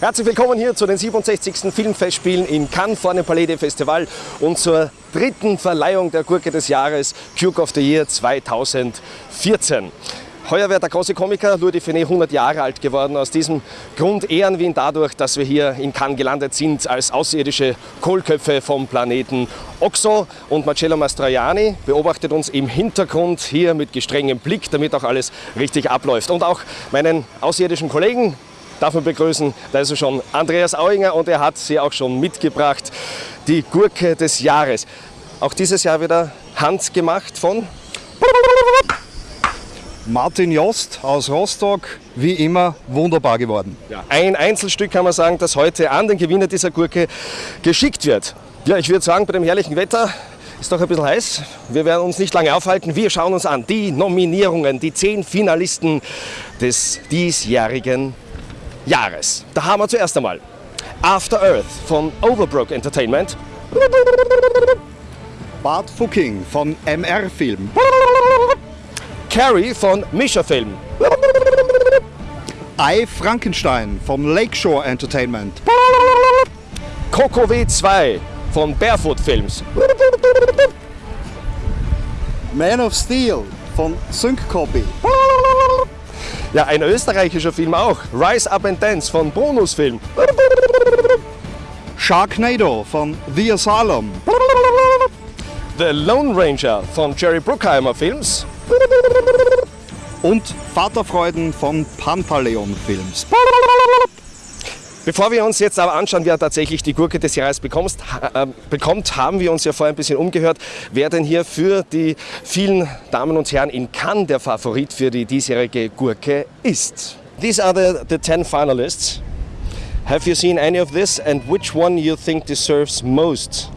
Herzlich willkommen hier zu den 67. Filmfestspielen in Cannes vor dem Palais des Festival und zur dritten Verleihung der Gurke des Jahres Duke of the Year 2014. Heuer wird der große Komiker Louis Define 100 Jahre alt geworden. Aus diesem Grund ehren wir ihn dadurch, dass wir hier in Cannes gelandet sind als außerirdische Kohlköpfe vom Planeten Oxo. Und Marcello Mastroianni beobachtet uns im Hintergrund hier mit gestrengem Blick, damit auch alles richtig abläuft. Und auch meinen außerirdischen Kollegen darf man begrüßen, da ist er schon Andreas Auinger und er hat sie auch schon mitgebracht, die Gurke des Jahres. Auch dieses Jahr wieder handgemacht von Martin Jost aus Rostock, wie immer wunderbar geworden. Ja. Ein Einzelstück kann man sagen, das heute an den Gewinner dieser Gurke geschickt wird. Ja, ich würde sagen, bei dem herrlichen Wetter ist doch ein bisschen heiß. Wir werden uns nicht lange aufhalten. Wir schauen uns an die Nominierungen, die zehn Finalisten des diesjährigen Jahres. Da haben wir zuerst einmal After Earth von Overbrook Entertainment. Bart Fucking von MR Film. Carrie von Misha Film. I Frankenstein von Lakeshore Entertainment. Coco W2 von Barefoot Films. Man of Steel von Sync Copy. Ja, ein österreichischer Film auch. Rise Up and Dance von Bonus Film. Sharknado von The Asylum. The Lone Ranger von Jerry Bruckheimer Films. Und Vaterfreuden von Pantaleon Films. Bevor wir uns jetzt aber anschauen, wer tatsächlich die Gurke des Jahres bekommt, äh, bekommt, haben wir uns ja vorher ein bisschen umgehört, wer denn hier für die vielen Damen und Herren in Cannes der Favorit für die diesjährige Gurke ist. These are the, the 10 finalists. Have you seen any of this and which one you think deserves most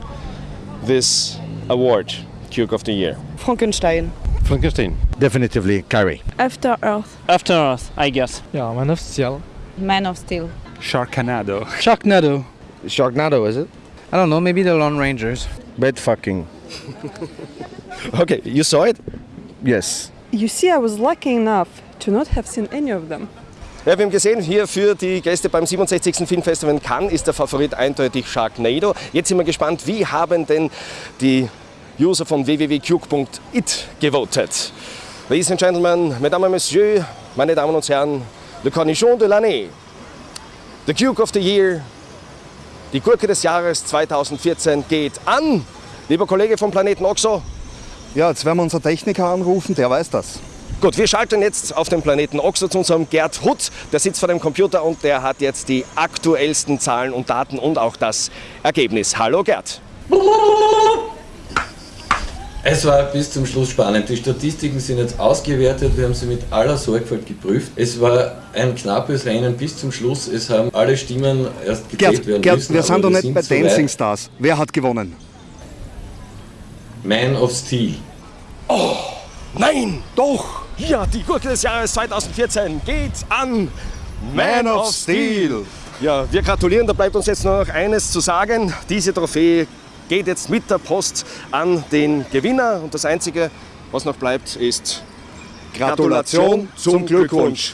this award, Duke of the Year? Frankenstein. Frankenstein. Definitively Carrie. After Earth. After Earth, I guess. Ja, Man of Steel. Man of Steel. Sharknado. Sharknado. Sharknado, is it? I don't know, maybe the Lone Rangers. Bed fucking. Okay, you saw it? Yes. You see, I was lucky enough to not have seen any of them. Ja, wir haben gesehen, hier für die Gäste beim 67. Filmfestival in Cannes ist der Favorit eindeutig Sharknado. Jetzt sind wir gespannt, wie haben denn die User von www.cuke.it gewotet. Ladies and Gentlemen, Mesdames et Messieurs, meine Damen und Herren, Le Cornichon de l'année, The Duke of the Year, die Gurke des Jahres 2014 geht an. Lieber Kollege vom Planeten Oxo, Ja, jetzt werden wir unseren Techniker anrufen, der weiß das. Gut, wir schalten jetzt auf den Planeten Oxo zu unserem Gerd Hutt. Der sitzt vor dem Computer und der hat jetzt die aktuellsten Zahlen und Daten und auch das Ergebnis. Hallo Gerd. Es war bis zum Schluss spannend. Die Statistiken sind jetzt ausgewertet, wir haben sie mit aller Sorgfalt geprüft. Es war ein knappes Rennen bis zum Schluss. Es haben alle Stimmen erst gezählt Gerd, werden Gerd müssen. wir sind doch nicht bei so Dancing weit. Stars. Wer hat gewonnen? Man of Steel. Nein, doch. Ja, die Gurke des Jahres 2014 geht an Man of Steel. Ja, wir gratulieren. Da bleibt uns jetzt nur noch eines zu sagen. Diese Trophäe geht jetzt mit der Post an den Gewinner. Und das Einzige, was noch bleibt, ist Gratulation zum Glückwunsch.